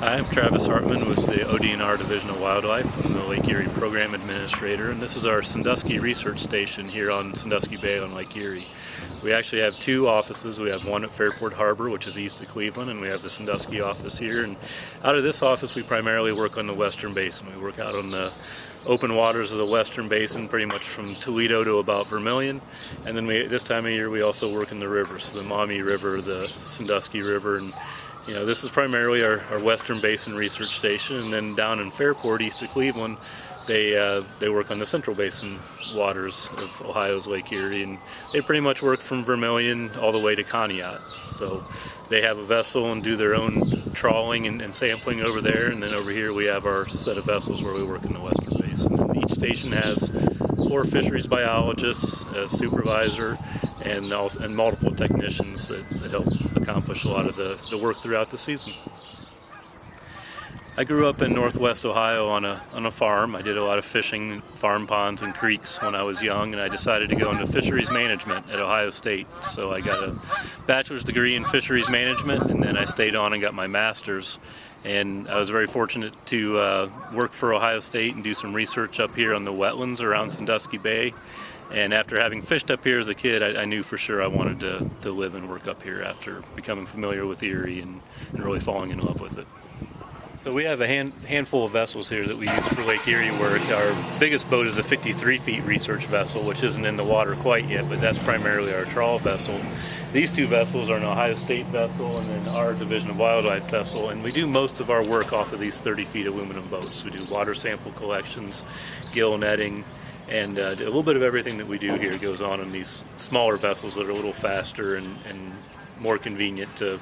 Hi, I'm Travis Hartman with the ODNR Division of Wildlife. I'm the Lake Erie Program Administrator, and this is our Sandusky Research Station here on Sandusky Bay on Lake Erie. We actually have two offices. We have one at Fairport Harbor, which is east of Cleveland, and we have the Sandusky office here. And out of this office, we primarily work on the Western Basin. We work out on the open waters of the Western Basin, pretty much from Toledo to about Vermilion. And then we, this time of year, we also work in the rivers, so the Maumee River, the Sandusky River, and you know, this is primarily our, our Western Basin Research Station, and then down in Fairport, east of Cleveland, they uh, they work on the Central Basin waters of Ohio's Lake Erie, and they pretty much work from Vermilion all the way to Conneaut. So they have a vessel and do their own trawling and, and sampling over there, and then over here we have our set of vessels where we work in the Western Basin. And each station has four fisheries biologists, a supervisor, and, also, and multiple technicians that, that help accomplish a lot of the, the work throughout the season. I grew up in northwest Ohio on a, on a farm. I did a lot of fishing, farm ponds and creeks when I was young, and I decided to go into fisheries management at Ohio State. So I got a bachelor's degree in fisheries management, and then I stayed on and got my master's. And I was very fortunate to uh, work for Ohio State and do some research up here on the wetlands around Sandusky Bay. And after having fished up here as a kid, I, I knew for sure I wanted to, to live and work up here after becoming familiar with Erie and, and really falling in love with it. So we have a hand, handful of vessels here that we use for Lake Erie work. Our biggest boat is a 53 feet research vessel, which isn't in the water quite yet, but that's primarily our trawl vessel. These two vessels are an Ohio State vessel and then our Division of Wildlife vessel, and we do most of our work off of these 30 feet aluminum boats. We do water sample collections, gill netting, and uh, a little bit of everything that we do here goes on in these smaller vessels that are a little faster and, and more convenient to,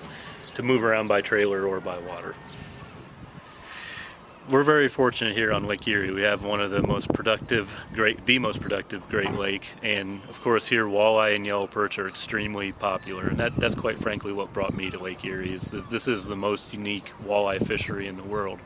to move around by trailer or by water we're very fortunate here on Lake Erie. We have one of the most productive, great, the most productive Great Lake, and of course here walleye and yellow perch are extremely popular, and that, that's quite frankly what brought me to Lake Erie. Is this is the most unique walleye fishery in the world.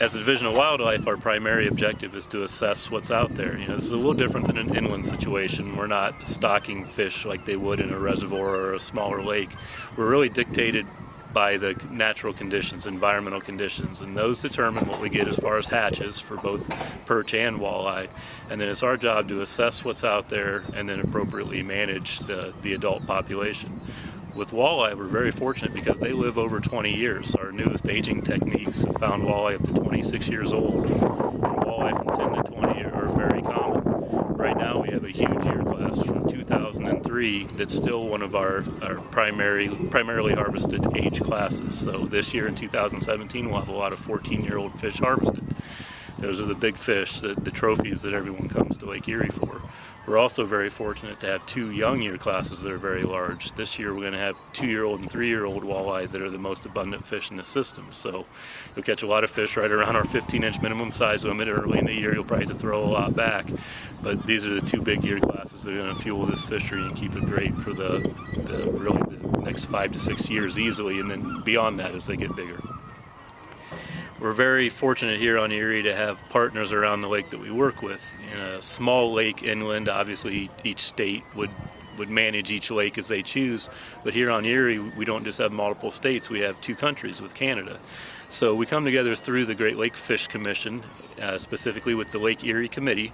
As a division of wildlife, our primary objective is to assess what's out there. You know, this is a little different than an inland situation. We're not stocking fish like they would in a reservoir or a smaller lake. We're really dictated by the natural conditions, environmental conditions, and those determine what we get as far as hatches for both perch and walleye. And then it's our job to assess what's out there and then appropriately manage the, the adult population. With walleye, we're very fortunate because they live over 20 years. Our newest aging techniques have found walleye up to 26 years old, and walleye from 10 to 20 are very common. Right now we have a huge year class from 2003 that's still one of our, our primary, primarily harvested age classes. So this year in 2017 we'll have a lot of 14 year old fish harvested. Those are the big fish, the, the trophies that everyone comes to Lake Erie for. We're also very fortunate to have two young year classes that are very large. This year we're going to have two-year-old and three-year-old walleye that are the most abundant fish in the system. So you'll catch a lot of fish right around our 15-inch minimum size limit. Early in the year you'll probably have to throw a lot back. But these are the two big year classes that are going to fuel this fishery and keep it great for the, the really the next five to six years easily and then beyond that as they get bigger. We're very fortunate here on Erie to have partners around the lake that we work with. In a small lake inland, obviously each state would would manage each lake as they choose. But here on Erie, we don't just have multiple states, we have two countries with Canada. So we come together through the Great Lake Fish Commission, uh, specifically with the Lake Erie Committee.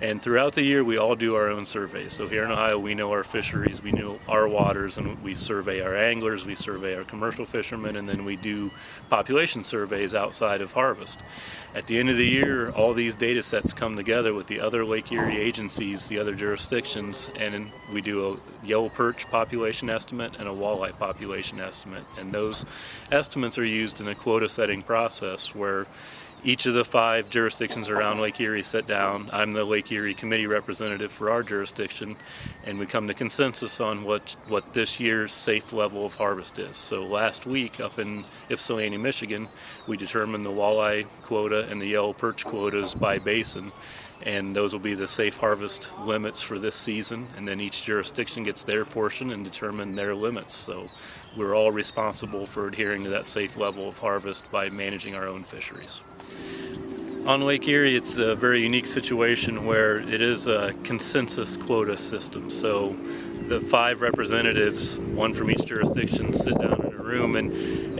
And throughout the year, we all do our own surveys. So here in Ohio, we know our fisheries, we know our waters, and we survey our anglers, we survey our commercial fishermen, and then we do population surveys outside of harvest. At the end of the year, all these data sets come together with the other Lake Erie agencies, the other jurisdictions, and we do a yellow perch population estimate and a walleye population estimate. And those estimates are used in a quota setting process where each of the five jurisdictions around Lake Erie sit down. I'm the Lake Erie committee representative for our jurisdiction, and we come to consensus on what what this year's safe level of harvest is. So last week up in Ypsilanti, Michigan, we determined the walleye quota and the yellow perch quotas by basin, and those will be the safe harvest limits for this season. And then each jurisdiction gets their portion and determine their limits. So we're all responsible for adhering to that safe level of harvest by managing our own fisheries. On Lake Erie, it's a very unique situation where it is a consensus quota system. So the five representatives, one from each jurisdiction, sit down room, and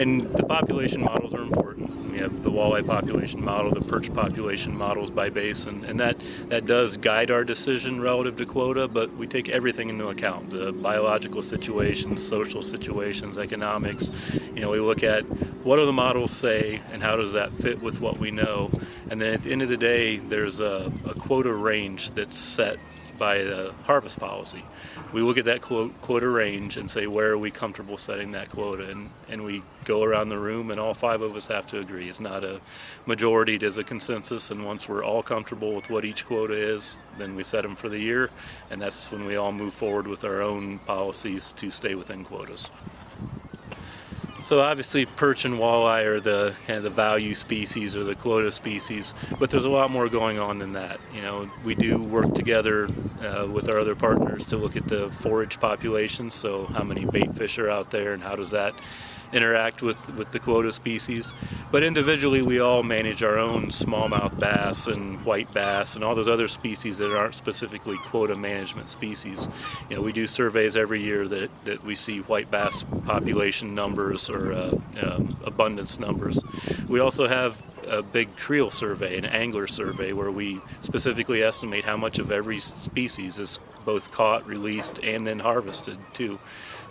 and the population models are important. We have the walleye population model, the perch population models by basin, and that that does guide our decision relative to quota. But we take everything into account: the biological situations, social situations, economics. You know, we look at what do the models say, and how does that fit with what we know. And then at the end of the day, there's a, a quota range that's set by the harvest policy. We look at that quota range and say where are we comfortable setting that quota and, and we go around the room and all five of us have to agree. It's not a majority, it is a consensus and once we're all comfortable with what each quota is, then we set them for the year and that's when we all move forward with our own policies to stay within quotas. So obviously perch and walleye are the kind of the value species or the quota species, but there's a lot more going on than that. You know, we do work together uh, with our other partners to look at the forage populations, so how many bait fish are out there and how does that interact with, with the quota species. But individually, we all manage our own smallmouth bass and white bass and all those other species that aren't specifically quota management species. You know, we do surveys every year that, that we see white bass population numbers or uh, um, abundance numbers. We also have a big creel survey, an angler survey, where we specifically estimate how much of every species is both caught, released, and then harvested too.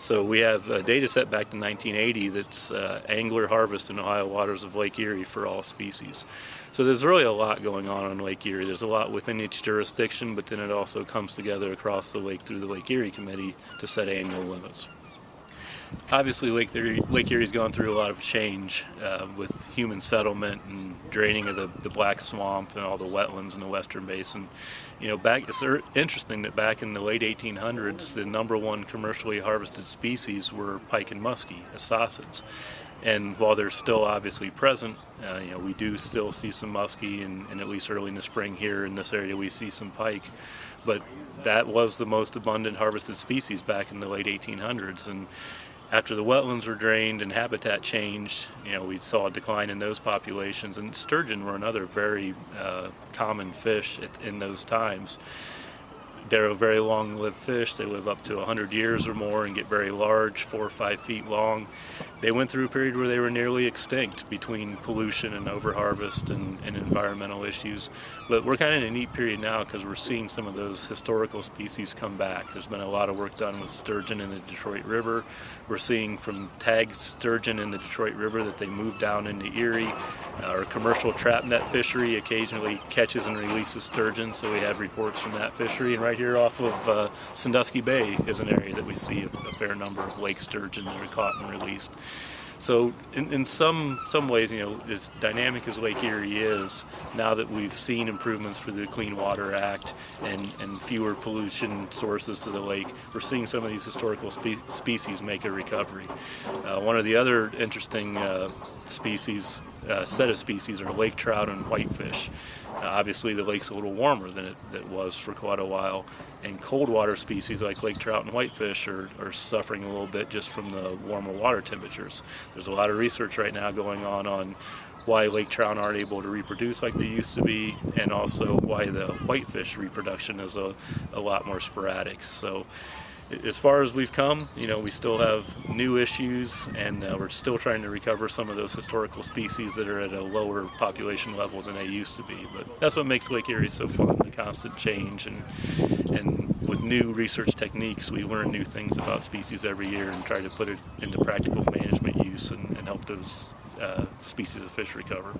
So we have a data set back to 1980 that's uh, angler harvest in Ohio waters of Lake Erie for all species. So there's really a lot going on on Lake Erie. There's a lot within each jurisdiction, but then it also comes together across the lake through the Lake Erie Committee to set annual limits obviously Lake Erie, Lake Erie's gone through a lot of change uh, with human settlement and draining of the, the Black Swamp and all the wetlands in the Western Basin. You know, back it's interesting that back in the late 1800s, the number one commercially harvested species were pike and muskie as esocids. And while they're still obviously present, uh, you know, we do still see some muskie, and, and, at least early in the spring here in this area, we see some pike. But that was the most abundant harvested species back in the late 1800s, and after the wetlands were drained and habitat changed, you know, we saw a decline in those populations. And sturgeon were another very uh, common fish in those times. They're a very long-lived fish. They live up to 100 years or more and get very large, four or five feet long. They went through a period where they were nearly extinct between pollution and overharvest and, and environmental issues. But we're kind of in a neat period now because we're seeing some of those historical species come back. There's been a lot of work done with sturgeon in the Detroit River. We're seeing from tagged sturgeon in the Detroit River that they move down into Erie. Our commercial trap net fishery occasionally catches and releases sturgeon, so we have reports from that fishery. And right here off of uh, Sandusky Bay is an area that we see a, a fair number of lake sturgeon that are caught and released. So in, in some some ways, you know, as dynamic as Lake Erie is, now that we've seen improvements for the Clean Water Act and, and fewer pollution sources to the lake, we're seeing some of these historical spe species make a recovery. Uh, one of the other interesting uh, species, uh, set of species, are lake trout and whitefish. Uh, obviously, the lake's a little warmer than it, it, was for quite a while, and cold water species like lake trout and whitefish are, are suffering a little bit just from the warmer water temperatures. There's a lot of research right now going on on why lake trout aren't able to reproduce like they used to be, and also why the whitefish reproduction is a, a lot more sporadic. So as far as we've come, you know, we still have new issues and uh, we're still trying to recover some of those historical species that are at a lower population level than they used to be. But that's what makes Lake Erie so fun, the constant change and, and with new research techniques, we learn new things about species every year and try to put it into practical management use and, and help those uh, species of fish recover.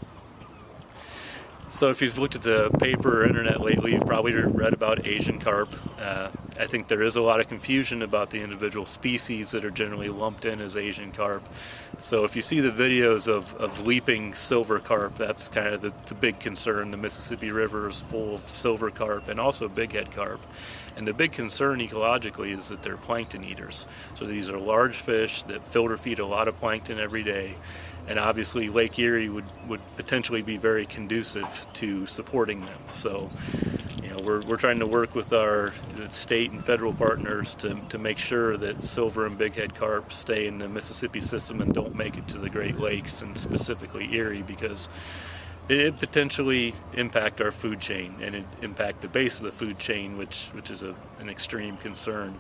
So if you've looked at the paper or internet lately, you've probably read about Asian carp. Uh, I think there is a lot of confusion about the individual species that are generally lumped in as Asian carp. So if you see the videos of, of leaping silver carp, that's kind of the, the big concern. The Mississippi River is full of silver carp and also bighead carp. And the big concern ecologically is that they're plankton eaters. So these are large fish that filter feed a lot of plankton every day and obviously Lake Erie would, would potentially be very conducive to supporting them. So, we're, we're trying to work with our state and federal partners to, to make sure that silver and bighead carp stay in the Mississippi system and don't make it to the Great Lakes and specifically Erie because it potentially impact our food chain and it impact the base of the food chain, which which is a, an extreme concern.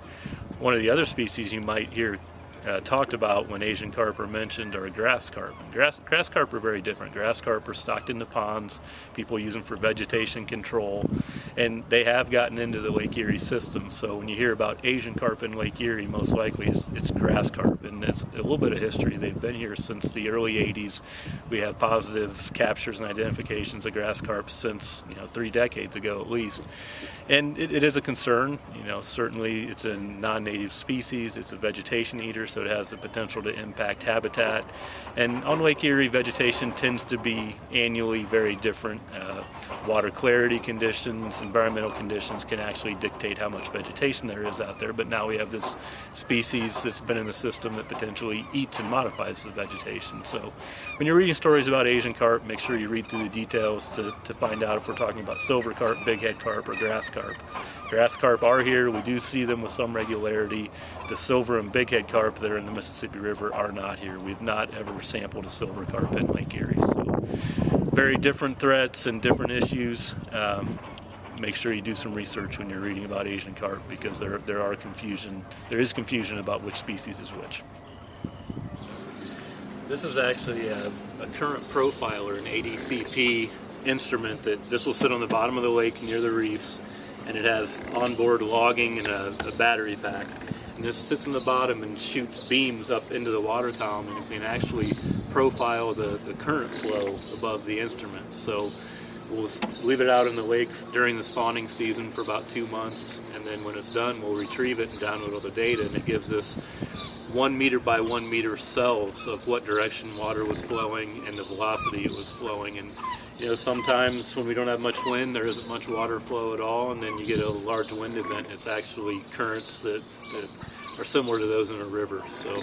One of the other species you might hear uh, talked about when Asian carp are mentioned are grass carp. Grass, grass carp are very different. Grass carp are stocked into ponds. People use them for vegetation control. And they have gotten into the Lake Erie system. So when you hear about Asian carp in Lake Erie, most likely it's, it's grass carp. And it's a little bit of history. They've been here since the early 80s. We have positive captures and identifications of grass carp since, you know, three decades ago at least. And it, it is a concern. You know, certainly it's a non-native species. It's a vegetation eater, so it has the potential to impact habitat. And on Lake Erie, vegetation tends to be annually very different. Uh, water clarity conditions, environmental conditions can actually dictate how much vegetation there is out there. But now we have this species that's been in the system that potentially eats and modifies the vegetation. So when you're reading stories about Asian carp, make sure you read through the details to, to find out if we're talking about silver carp, bighead carp, or grass carp. Grass carp are here. We do see them with some regularity. The silver and bighead carp that are in the Mississippi River are not here. We've not ever sampled a silver carp in Lake Erie. So very different threats and different issues. Um, make sure you do some research when you're reading about Asian carp because there there are confusion. There is confusion about which species is which. This is actually a, a current profiler, an ADCP instrument that this will sit on the bottom of the lake near the reefs and it has onboard logging and a, a, battery pack. And this sits on the bottom and shoots beams up into the water column and can actually profile the, the current flow above the instrument. So we'll leave it out in the lake during the spawning season for about two months and then when it's done we'll retrieve it and download all the data and it gives us one meter by one meter cells of what direction water was flowing and the velocity it was flowing and you know, sometimes when we don't have much wind, there isn't much water flow at all, and then you get a large wind event. and It's actually currents that, that are similar to those in a river. So,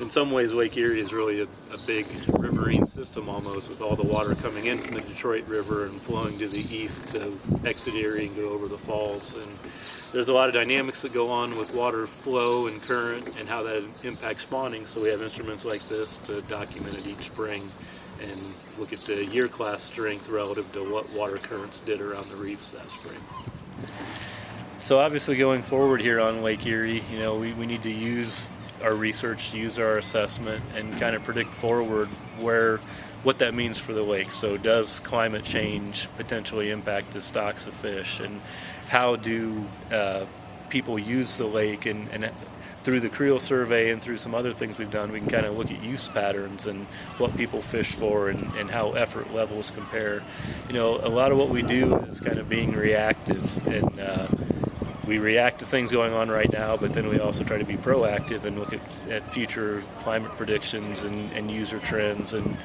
in some ways, Lake Erie is really a, a, big riverine system almost, with all the water coming in from the Detroit River and flowing to the east to exit Erie and go over the falls. And there's a lot of dynamics that go on with water flow and current and how that impacts spawning. So we have instruments like this to document it each spring and look at the year class strength relative to what water currents did around the reefs that spring. So obviously going forward here on Lake Erie, you know, we, we need to use our research, use our assessment, and kind of predict forward where what that means for the lake. So does climate change potentially impact the stocks of fish, and how do uh, people use the lake and, and through the creel survey and through some other things we've done, we can kind of look at use patterns and what people fish for and, and how effort levels compare. You know, a lot of what we do is kind of being reactive and uh, we react to things going on right now, but then we also try to be proactive and look at, at future climate predictions and, and, user trends and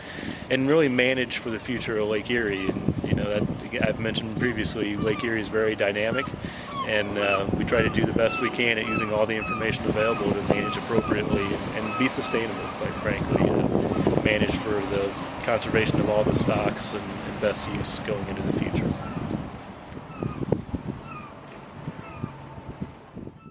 and really manage for the future of Lake Erie. And you know that I've mentioned previously, Lake Erie is very dynamic, and uh, we try to do the best we can at using all the information available to manage appropriately and, and be sustainable, quite frankly, uh, manage for the conservation of all the stocks and, and best use going into the future.